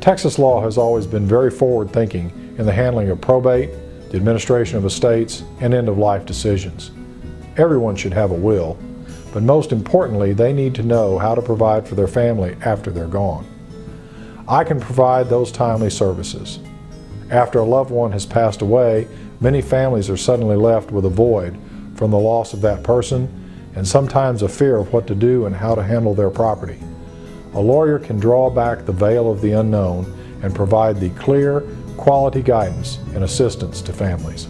Texas law has always been very forward-thinking in the handling of probate, the administration of estates, and end-of-life decisions. Everyone should have a will, but most importantly, they need to know how to provide for their family after they're gone. I can provide those timely services. After a loved one has passed away, many families are suddenly left with a void from the loss of that person and sometimes a fear of what to do and how to handle their property. A lawyer can draw back the veil of the unknown and provide the clear, quality guidance and assistance to families.